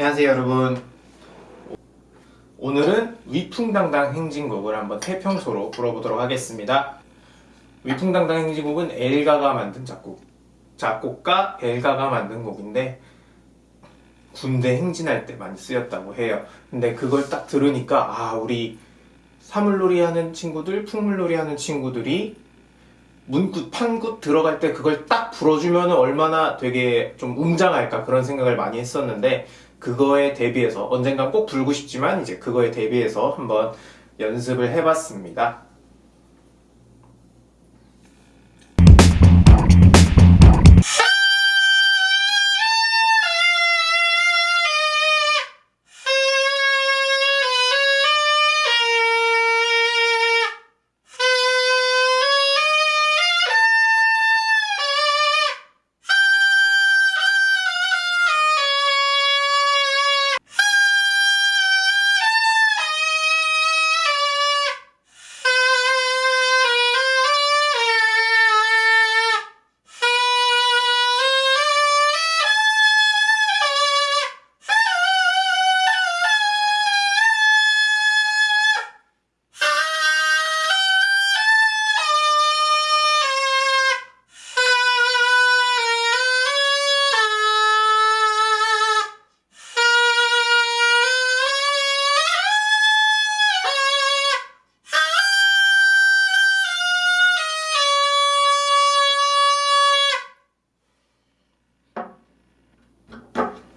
안녕하세요 여러분. 오늘은 위풍당당 행진곡을 한번 태평소로 불어보도록 하겠습니다. 위풍당당 행진곡은 엘가가 만든 작곡 작곡가 엘가가 만든 곡인데 군대 행진할 때 많이 쓰였다고 해요. 근데 그걸 딱 들으니까 아 우리 사물놀이 하는 친구들 풍물놀이 하는 친구들이 문굿, 판굿 들어갈 때 그걸 딱 불어주면 얼마나 되게 좀 웅장할까 그런 생각을 많이 했었는데 그거에 대비해서 언젠간 꼭 불고 싶지만 이제 그거에 대비해서 한번 연습을 해봤습니다.